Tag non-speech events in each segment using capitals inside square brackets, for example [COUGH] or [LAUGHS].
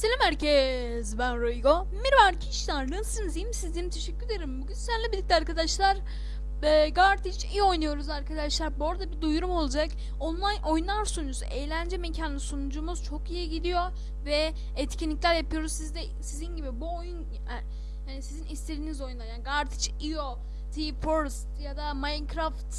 Selam herkes. Ben Roygo. Merhaba arkadaşlar. Nasılsınız? İyi misiniz? Teşekkür ederim. Bugün sizlerle birlikte arkadaşlar e, Gartic iyi oynuyoruz arkadaşlar. Bu arada bir duyurum olacak. Online oyunlar sunucusu, eğlence mekanı sunucumuz çok iyi gidiyor ve etkinlikler yapıyoruz. Siz de sizin gibi bu oyun yani, yani sizin istediğiniz oyunlar yani Gartic, IO, T-Force ya da Minecraft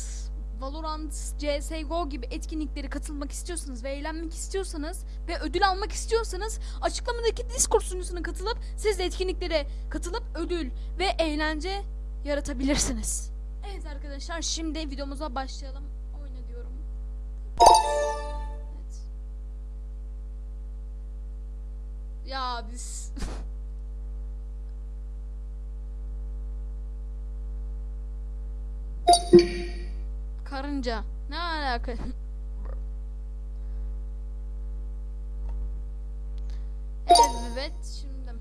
Valorant, CSGO gibi etkinliklere katılmak istiyorsanız ve eğlenmek istiyorsanız ve ödül almak istiyorsanız açıklamadaki Discord sunucusuna katılıp siz de etkinliklere katılıp ödül ve eğlence yaratabilirsiniz. Evet arkadaşlar şimdi videomuza başlayalım. Oyna diyorum. Evet. Ya biz [LAUGHS] Karınca. Ne alaka? evet şimdi.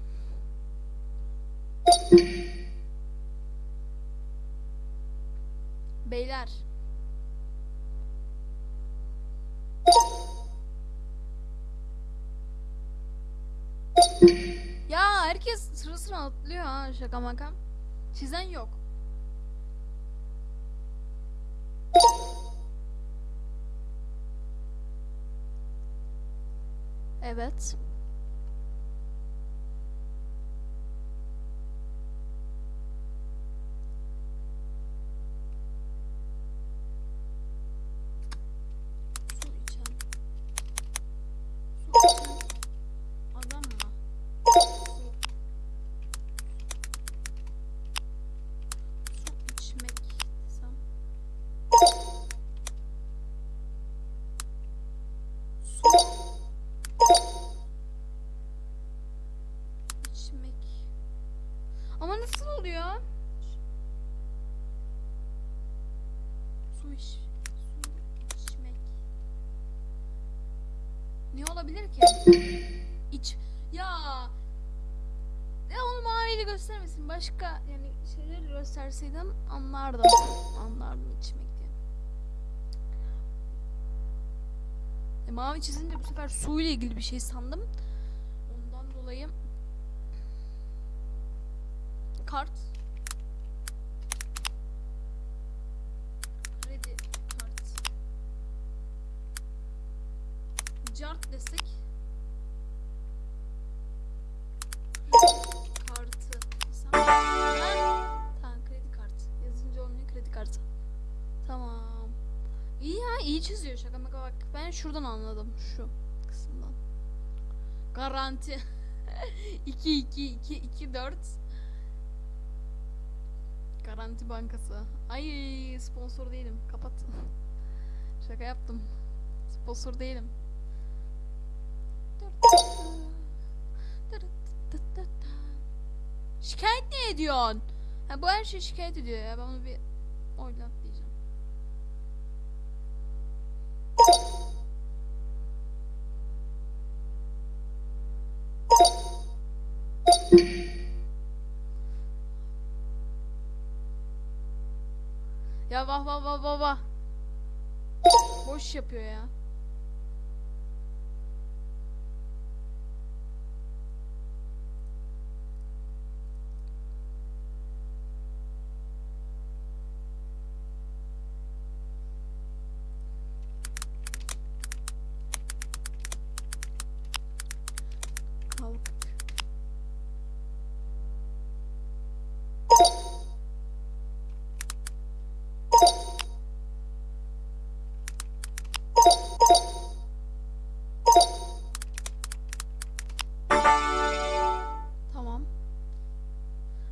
Beyler. Ya herkes sıra sıra atlıyor ha şaka maka. Çizen yok. Evet. Olabilir ki? İç. Ya. Ya onu maviyle göstermesin. Başka yani şeyleri gösterseydin anlardım. Anlardım içmek diye. E, mavi çizince bu sefer suyla ilgili bir şey sandım. Ondan dolayı kart iyi çiziyor şaka maka bak ben şuradan anladım şu kısımdan garanti 2 2 2 2 4 Garanti Bankası. Ay sponsor değilim. Kapat. [LAUGHS] Şaka yaptım. Sponsor değilim. Şikayet ne ediyorsun? Ha, bu her şey şikayet ediyor ya. Ben onu bir oynat diyeceğim. Vah vah vah vah vah. Boş yapıyor ya.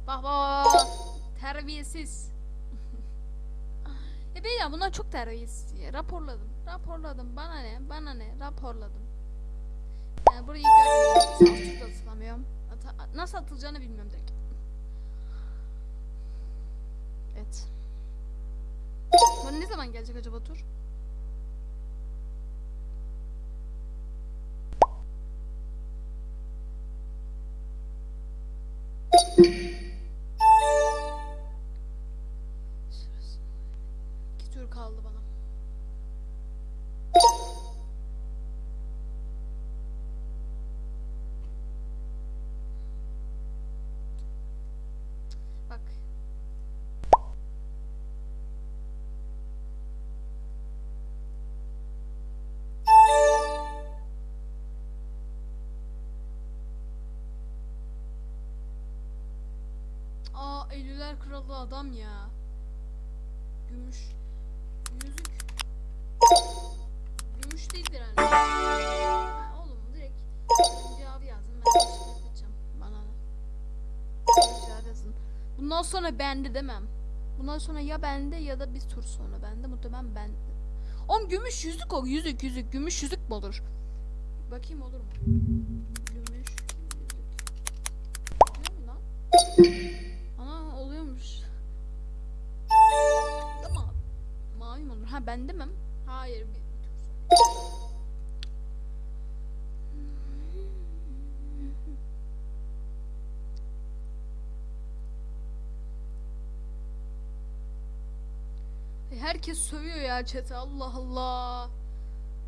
Bak bak. Terbiyesiz. [LAUGHS] e beyler bunlar çok terbiyesiz ya. Raporladım. Raporladım. Bana ne? Bana ne? Raporladım. Yani burayı görmüyorum. Atılamıyorum. Ata- nasıl atılacağını bilmiyorum direkt. Evet. Bana ne zaman gelecek acaba tur? Eylüler kralı adam ya. Gümüş. Yüzük. Gümüş değildir herhalde. Ha, oğlum direkt cevabı yazın. Ben teşekkür edeceğim. Bana ne? Cevap yazın. Bundan sonra bende demem. Bundan sonra ya bende ya da bir tur sonra bende. Muhtemelen ben. Oğlum gümüş yüzük o. Yüzük yüzük. Gümüş yüzük mü olur? Bakayım olur mu? Ben demem. Hayır bir, Herkes sövüyor ya chat'e Allah Allah.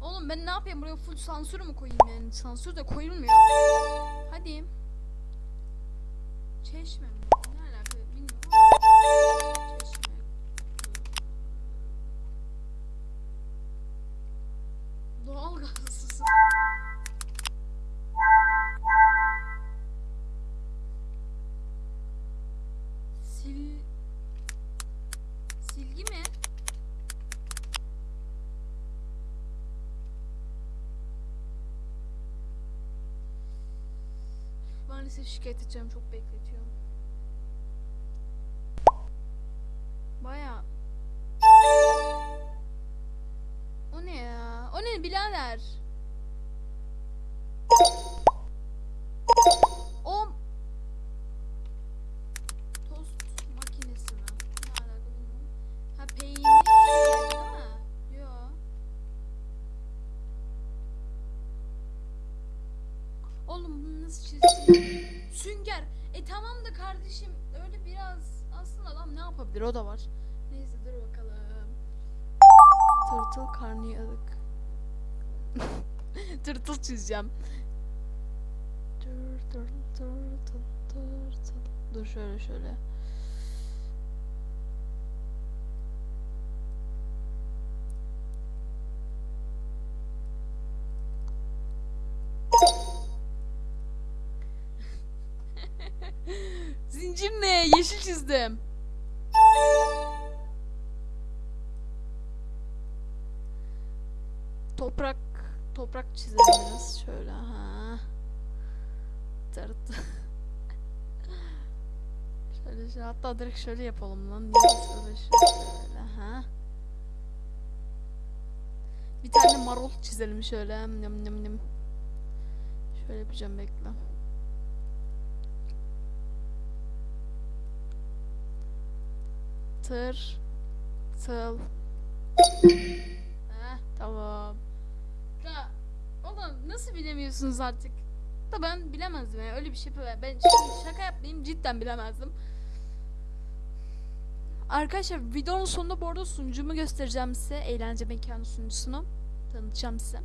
Oğlum ben ne yapayım buraya full sansür mü koyayım yani? Sansür de koyulmuyor. Hadi. Çeşme mi? Maalesef şikayet edeceğim çok bekletiyor. Baya. O ne ya? O ne birader? Oğlum bunu nasıl çizeceğim? Sünger. E tamam da kardeşim öyle biraz aslında adam ne yapabilir o da var. Neyse dur bakalım. Tırtıl karnıyarık. [LAUGHS] Tırtıl çizeceğim. Tır tır tır tır tır. Dur şöyle şöyle. Zincir ne? Yeşil çizdim. Toprak toprak çizelim biraz şöyle ha. Tırt. [LAUGHS] şöyle şöyle hatta direkt şöyle yapalım lan. Niye şöyle şöyle ha. Bir tane marul çizelim şöyle. Nım nım nım. Şöyle yapacağım bekle. Tır. Tıl. Heh, tamam. Ya oğlum nasıl bilemiyorsunuz artık? Da ben bilemezdim yani öyle bir şey. Ben şaka yapmayayım cidden bilemezdim. Arkadaşlar videonun sonunda bu arada sunucumu göstereceğim size. Eğlence mekanı sunucusunu. Tanıtacağım size.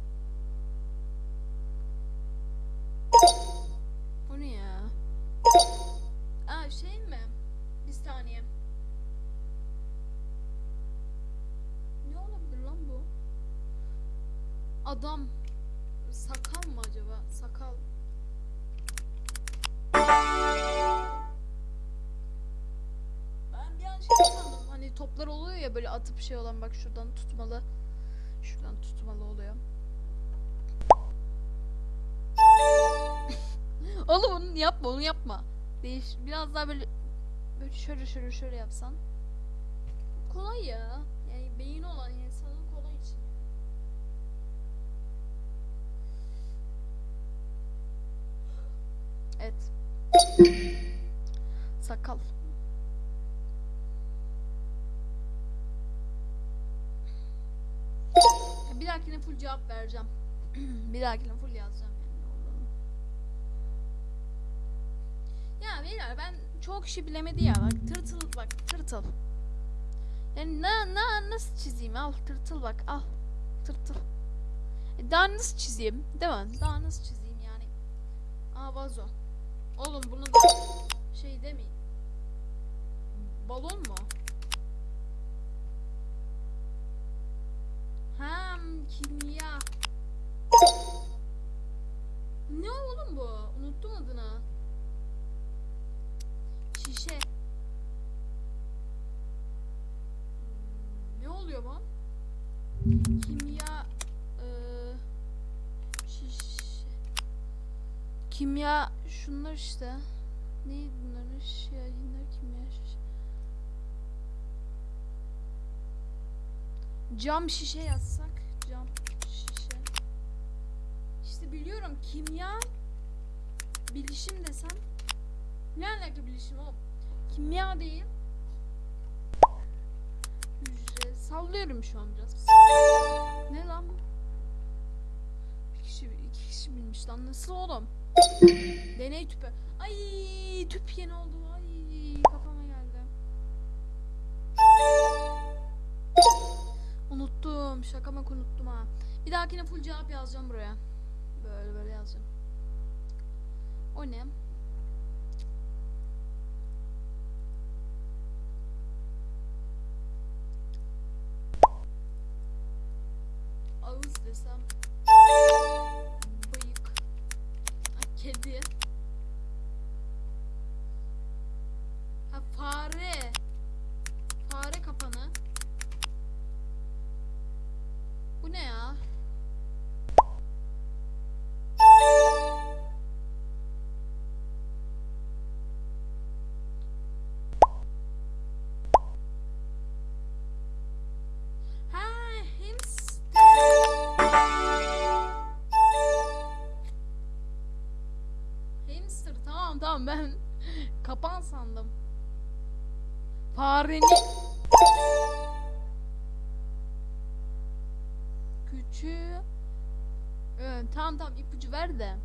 Adam. Sakal mı acaba? Sakal. Ben bir an şey sandım. Hani toplar oluyor ya böyle atıp şey olan bak şuradan tutmalı. Şuradan tutmalı oluyor. [LAUGHS] Oğlum onu yapma onu yapma. Değiş biraz daha böyle böyle şöyle şöyle şöyle yapsan. Kolay ya. Yani beyin olan insanın kolay için. Evet. Sakal. Bir dahakine full cevap vereceğim. [CLEARS THROAT] bir dahakine full yazacağım yani. Ya beyler ben çok kişi bilemedi ya bak tırtıl bak tırtıl. Yani na, na nasıl çizeyim al tırtıl bak al tırtıl. E, daha nasıl çizeyim değil mi? Daha nasıl çizeyim yani? Aa vazo. Oğlum bunu da şey demeyin. Balon mu? Hem kimya. Ne oğlum bu? Unuttum adını. Şişe. Hmm, ne oluyor bu? Kimya e, şişe. Kimya şunlar işte. Neydi bunların şahinler kimya şiş. Cam şişe yazsak cam şişe. İşte biliyorum kimya bilişim desem ne alaka bilişim oğlum? Kimya değil. Hücre sallıyorum şu an biraz. Ne lan? bu? Kişi iki kişi bilmiş lan nasıl oğlum? Deney tüpü. Ay tüp yeni oldu. Ay kafama geldi. Unuttum. Şaka bak unuttum ha. Bir dahakine full cevap yazacağım buraya. Böyle böyle yazacağım. O ne? Ağız desem. Ay, kedi. Tamam ben kapan sandım. Farenin küçüğü Evet, tamam tamam ipucu ver de.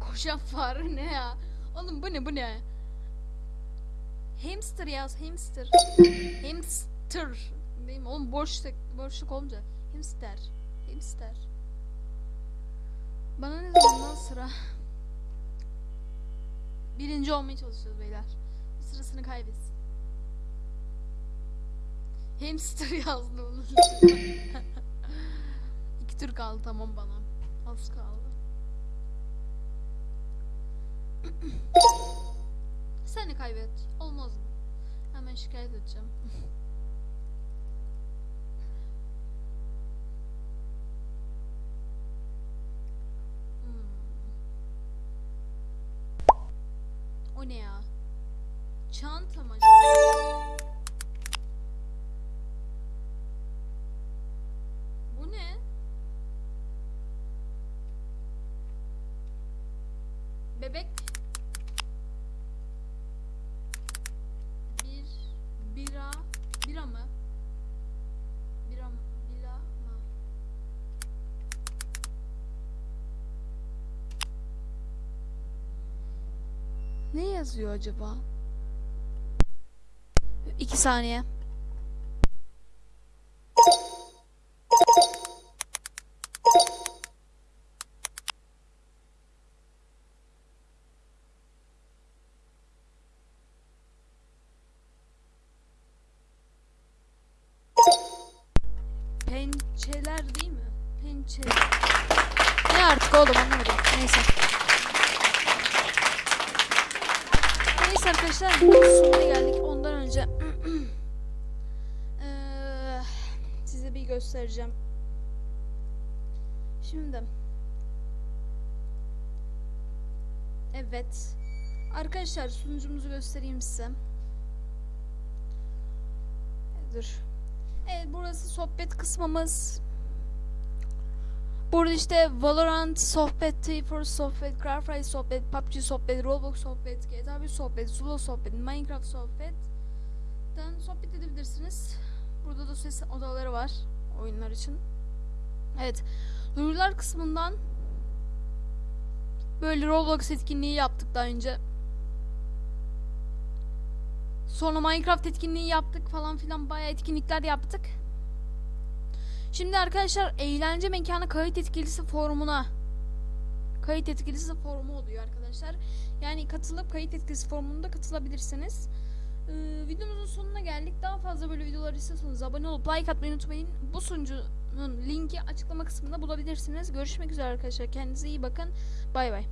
Koşan fare ne ya? Oğlum bu ne bu ne? Hamster yaz hamster. hamster. Değil mi? Oğlum boşluk, boşluk olunca. Hamster. Hamster. Bana ne zamandan sıra? Birinci olmaya çalışıyoruz beyler. Sırasını kaybetsin. Hamster yazdı onu. [LAUGHS] İki tur kaldı tamam bana. Az kaldı. [CLEARS THROAT] Sen de kaybet. Olmaz mı? Hemen şikayet edeceğim. [LAUGHS] O ne ya? Çanta mı acaba? Bu ne? Bebek bir bira bira mı? Bira mı? Bira mı? Ne yazıyor acaba? İki saniye. Pençeler değil mi? Pençeler. Ne artık oğlum anlamadım. Neyse. Arkadaşlar sonuna geldik. Ondan önce [CLEARS THROAT] eee, size bir göstereceğim. Şimdi Evet. Arkadaşlar sunucumuzu göstereyim size. Dur. Evet burası sohbet kısmımız. Burada işte Valorant sohbet, T4 sohbet, Craftrise sohbet, PUBG sohbet, Roblox sohbet, GTA 5 sohbet, Zula sohbet, Minecraft sohbet. Dan sohbet edebilirsiniz. Burada da ses odaları var oyunlar için. Evet. Duyurular kısmından böyle Roblox etkinliği yaptık daha önce. Sonra Minecraft etkinliği yaptık falan filan bayağı etkinlikler yaptık. Şimdi arkadaşlar eğlence mekanı kayıt etkilisi forumuna kayıt etkilisi forumu oluyor arkadaşlar. Yani katılıp kayıt etkilisi forumunda katılabilirsiniz. Ee, videomuzun sonuna geldik. Daha fazla böyle videolar istiyorsanız abone olup like atmayı unutmayın. Bu sunucunun linki açıklama kısmında bulabilirsiniz. Görüşmek üzere arkadaşlar. Kendinize iyi bakın. Bay bay.